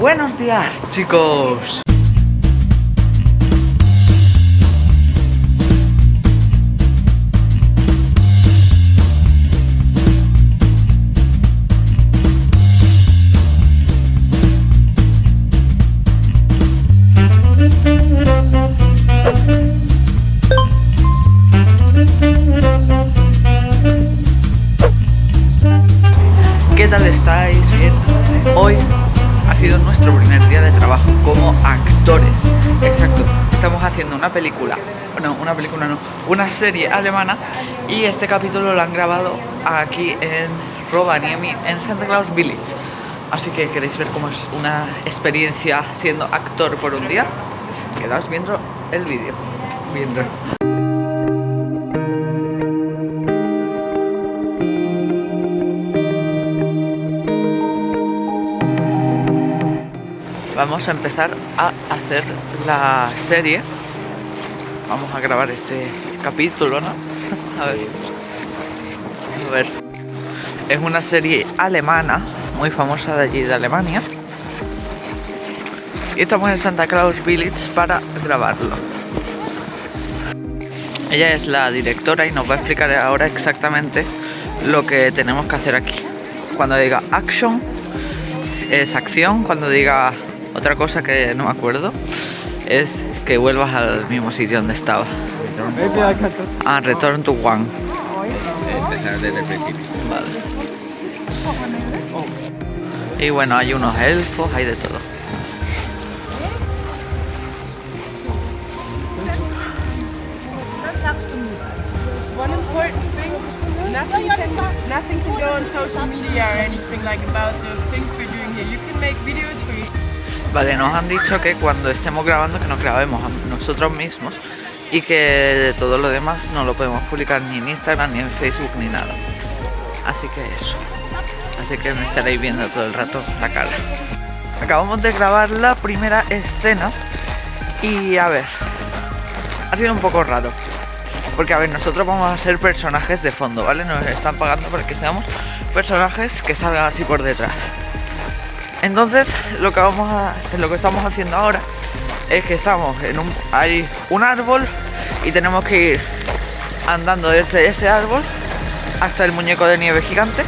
Buenos días, chicos. ¿Qué tal estáis? Sido nuestro primer día de trabajo como actores. Exacto. Estamos haciendo una película. No, una película no. Una serie alemana. Y este capítulo lo han grabado aquí en Rovaniemi, en Santa Claus Village. Así que queréis ver cómo es una experiencia siendo actor por un día. Quedaos viendo el vídeo. Viendo. Vamos a empezar a hacer la serie. Vamos a grabar este capítulo, ¿no? A ver. A ver. Es una serie alemana, muy famosa de allí de Alemania. Y estamos en Santa Claus Village para grabarlo. Ella es la directora y nos va a explicar ahora exactamente lo que tenemos que hacer aquí. Cuando diga action, es acción. Cuando diga otra cosa que no me acuerdo, es que vuelvas al mismo sitio donde estaba. Ah, return to one. Vale. Y bueno, hay unos elfos, hay de todo. Nothing nothing can go on social media or anything like about the things we're doing here. You can make videos for you. Vale, nos han dicho que cuando estemos grabando que nos grabemos nosotros mismos y que todo lo demás no lo podemos publicar ni en Instagram, ni en Facebook, ni nada. Así que eso. Así que me estaréis viendo todo el rato la cara. Acabamos de grabar la primera escena y a ver, ha sido un poco raro. Porque a ver, nosotros vamos a ser personajes de fondo, ¿vale? Nos están pagando para que seamos personajes que salgan así por detrás. Entonces, lo que vamos a lo que estamos haciendo ahora es que estamos en un hay un árbol y tenemos que ir andando desde ese árbol hasta el muñeco de nieve gigante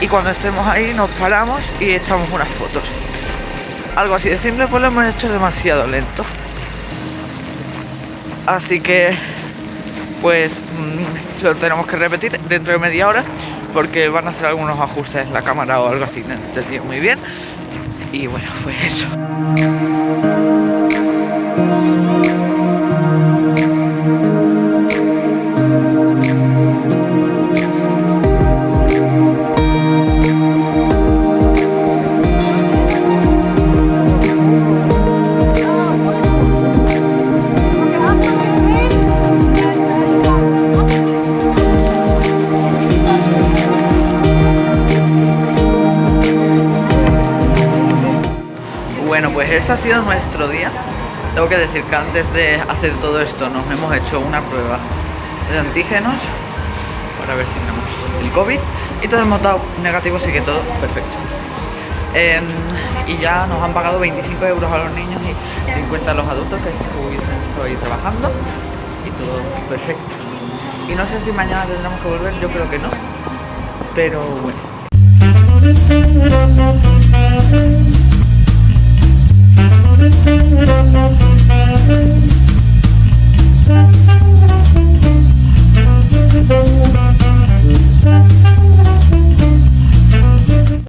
y cuando estemos ahí nos paramos y echamos unas fotos. Algo así de simple, pues lo hemos hecho demasiado lento. Así que pues mm, lo tenemos que repetir dentro de media hora porque van a hacer algunos ajustes en la cámara o algo así, no entendí muy bien. Y bueno, fue eso. Pues este ha sido nuestro día. Tengo que decir que antes de hacer todo esto nos hemos hecho una prueba de antígenos para ver si tenemos el COVID y todos hemos dado negativo, así que todo perfecto. Em, y ya nos han pagado 25 euros a los niños y 50 a los adultos que hubiesen estado ahí trabajando y todo perfecto. Y no sé si mañana tendremos que volver, yo creo que no, pero bueno.